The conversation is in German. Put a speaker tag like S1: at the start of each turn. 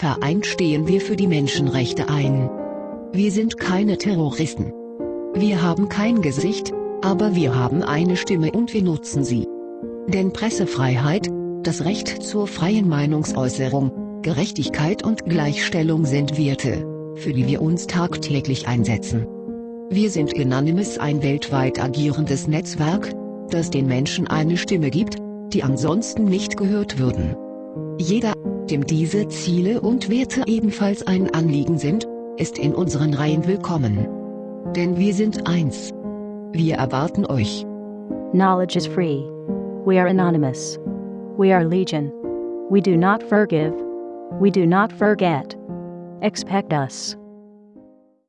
S1: Vereint stehen wir für die Menschenrechte ein. Wir sind keine Terroristen. Wir haben kein Gesicht, aber wir haben eine Stimme und wir nutzen sie. Denn Pressefreiheit, das Recht zur freien Meinungsäußerung, Gerechtigkeit und Gleichstellung sind Werte, für die wir uns tagtäglich einsetzen. Wir sind Anonymous ein weltweit agierendes Netzwerk, das den Menschen eine Stimme gibt, die ansonsten nicht gehört würden. Jeder, dem diese Ziele und Werte ebenfalls ein Anliegen sind, ist in unseren Reihen willkommen. Denn wir sind eins. Wir erwarten euch.
S2: Knowledge is free. We are anonymous. We are legion. We do not forgive. We do not forget. Expect us.